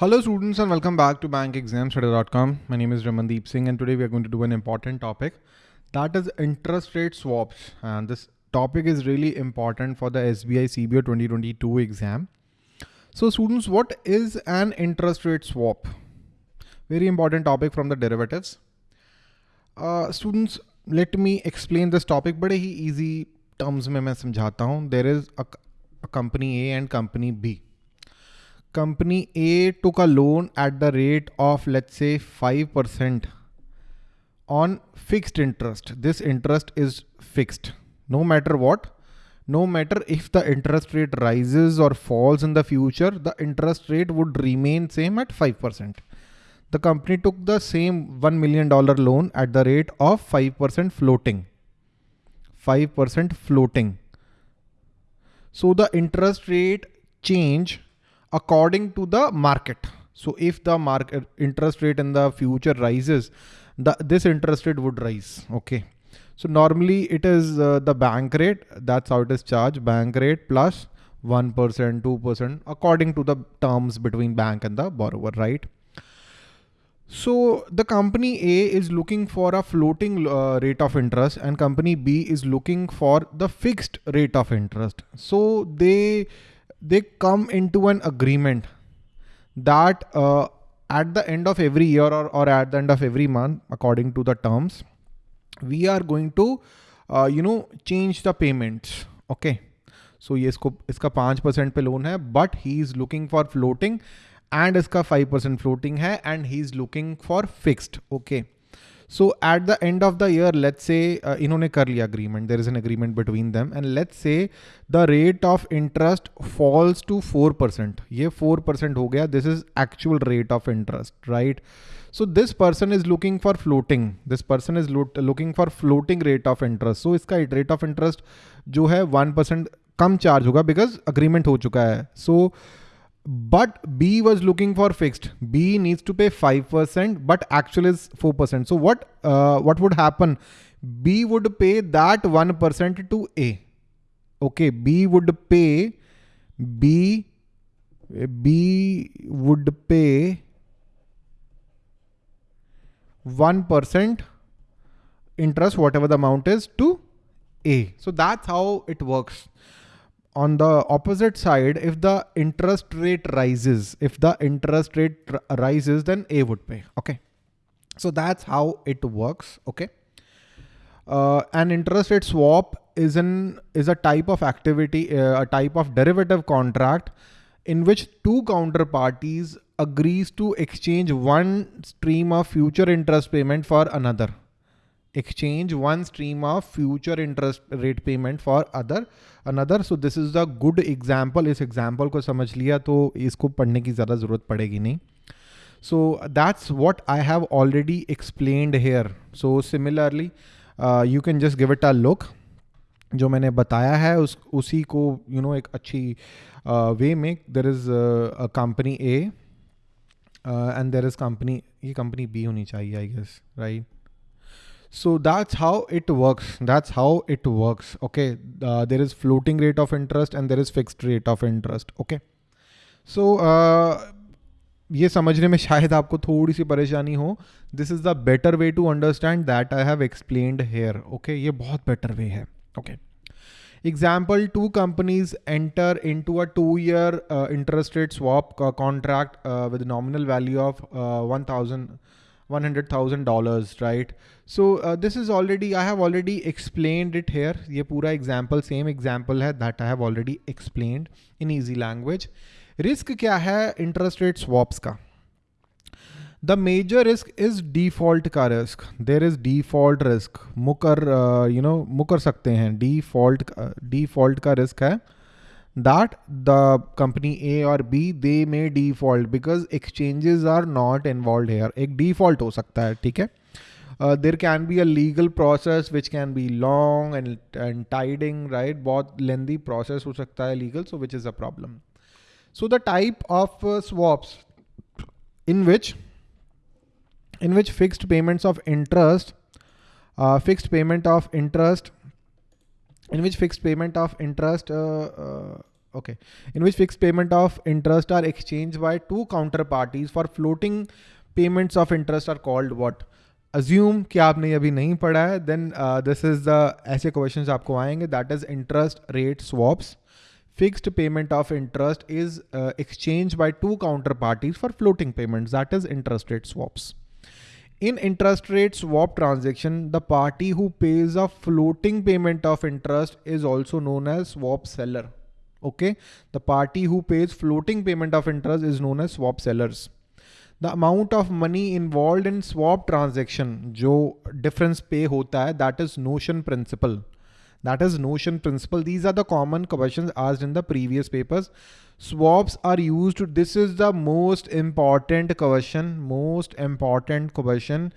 Hello students and welcome back to bankexamstoday.com. My name is Ramandeep Singh and today we are going to do an important topic that is interest rate swaps and this topic is really important for the SBI CBO 2022 exam. So students what is an interest rate swap? Very important topic from the derivatives. Uh, students let me explain this topic But easy terms में मैं समझाता There is a, a company A and company B company A took a loan at the rate of let's say 5% on fixed interest. This interest is fixed no matter what. No matter if the interest rate rises or falls in the future, the interest rate would remain same at 5%. The company took the same $1 million loan at the rate of 5% floating. 5% floating. So the interest rate change according to the market. So if the market interest rate in the future rises, the this interest rate would rise. Okay. So normally it is uh, the bank rate. That's how it is charged. Bank rate plus 1, 2% according to the terms between bank and the borrower, right? So the company A is looking for a floating uh, rate of interest and company B is looking for the fixed rate of interest. So they they come into an agreement that uh, at the end of every year or, or at the end of every month, according to the terms, we are going to, uh, you know, change the payments. Okay. So ये इसको इसका पाँच percent पे loan है but he is looking for floating and इसका five percent floating है and he is looking for fixed okay So at the end of the year let's say इन्होंने कर लिया agreement there is an agreement between them and let's say the rate of interest falls to four percent ये four percent हो गया this is actual rate of interest right so this person is looking for floating this person is looking for floating rate of interest so इसका rate of interest जो है one percent कम charge होगा because agreement हो चुका है सो so, but B was looking for fixed. B needs to pay 5%, but actual is 4%. So what, uh, what would happen? B would pay that 1% to A. Okay, B would pay, B, B would pay 1% interest, whatever the amount is to A. So that's how it works on the opposite side, if the interest rate rises, if the interest rate rises, then A would pay. Okay. So that's how it works. Okay. Uh, an interest rate swap is an is a type of activity, uh, a type of derivative contract in which two counterparties agrees to exchange one stream of future interest payment for another exchange one stream of future interest rate payment for other another so this is the good example इस example को समझ लिया तो इसको पढ़ने की ज़्यादा ज़रूरत पड़ेगी नहीं so that's what I have already explained here so similarly uh, you can just give it a look जो मैंने बताया है उस उसी को यू you नो know, एक अच्छी वे में there is a company A and there is company ये कंपनी बी होनी चाहिए I guess right so that's how it works. That's how it works. Okay. Uh, there is floating rate of interest and there is fixed rate of interest. Okay. So uh, ये समझने में शायद आपको थोड़ी सी परेशानी हो this is the better way to understand that I have explained here okay ये बहुत बेटर वे है okay example two companies enter into a two year interest rate swap contract with nominal value of one thousand 100,000 dollars right so this is already I have already explain it here ये पूरा example same example है that I have already explained in easy language risk क्या है? Interest rate swaps का. The major risk is default का risk there is default risk मुकर you know मुकर सकते हैं. डिफ़ॉल्ट डिफ़ॉल्ट का रिस्क है uh, that the company A or B they may default because exchanges are not involved here एक default हो सकता है ठीक है uh, there can be a legal process which can be long and and tiding right बहुत lengthy process हो सकता है legal so which is a problem so the type of uh, swaps in which in which fixed payments of interest uh, fixed payment of interest in which fixed payment of interest uh, uh, okay, in which fixed payment of interest are exchanged by two counterparties for floating payments of interest are called what? Assume कि आपने अभी नहीं पढ़ा है, then uh, this is the ऐसे questions आपको आएंगे that is interest rate swaps. Fixed payment of interest is uh, exchanged by two counterparties for floating payments that is interest rate swaps. In interest rate swap transaction, the party who pays a floating payment of interest is also known as swap seller. Okay, the party who pays floating payment of interest is known as swap sellers. The amount of money involved in swap transaction, जो difference pay होता है, that is notion principal that is notion principal. These are the common questions asked in the previous papers. Swaps are used. This is the most important question most important question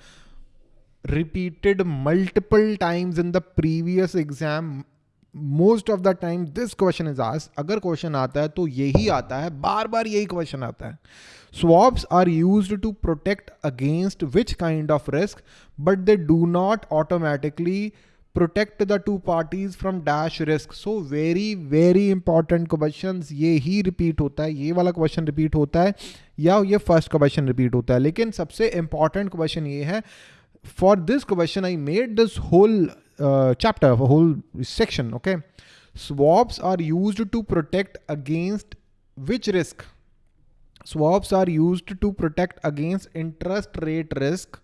repeated multiple times in the previous exam. Most of the time this question is asked. Agar question aata hai to yehi aata hai. Bar bar yehi question aata swaps are used to protect against which kind of risk but they do not automatically protect the two parties from that risk so very very important question ये ही repeat होता है, ये वाला question repeat होता है, या ये फ़र्स्ट क्वेश्चन रिपीट होता है। लेकिन सबसे इंपॉर्टेंट क्वेश्चन ये है for this question I made this whole chapter whole section okay swaps are used to protect against which risk swaps are used to protect against interest rate risk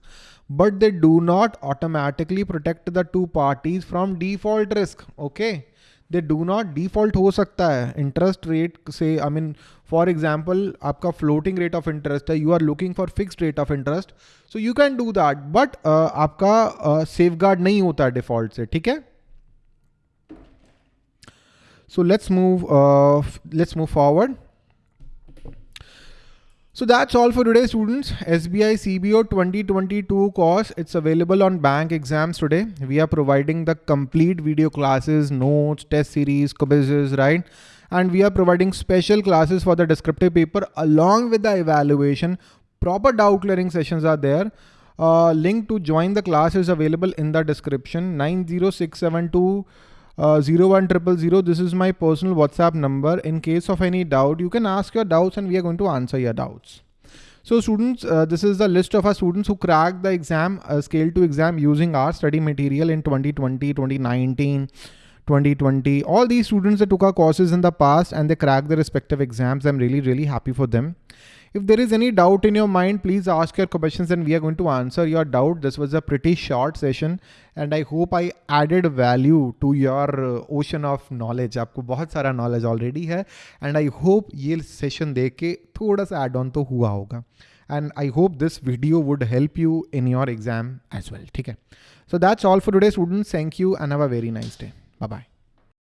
but they do not automatically protect the two parties from default risk. Okay. They do not default हो सकता है interest rate से I mean for example आपका floating rate of interest है you are looking for fixed rate of interest so you can do that but uh, आपका uh, safeguard नहीं होता default से ठीक है so let's move uh, let's move forward so that's all for today students. SBI CBO 2022 course. It's available on bank exams today. We are providing the complete video classes, notes, test series, quizzes, right? And we are providing special classes for the descriptive paper along with the evaluation. Proper doubt clearing sessions are there. Uh, link to join the class is available in the description 90672 uh, 01000. This is my personal WhatsApp number. In case of any doubt, you can ask your doubts and we are going to answer your doubts. So students, uh, this is the list of our students who cracked the exam, uh, scale to exam using our study material in 2020, 2019, 2020. All these students that took our courses in the past and they cracked their respective exams. I'm really, really happy for them. If there is any doubt in your mind, please ask your questions and we are going to answer your doubt. This was a pretty short session and I hope I added value to your uh, ocean of knowledge. आपको बहुत सारा knowledge already है and I hope ये session देख के थोड़ा सा add on तो हुआ होगा. And I hope this video would help you in your exam as well. ठीक है. So that's all for today students. Thank you and have a very nice day. Bye bye.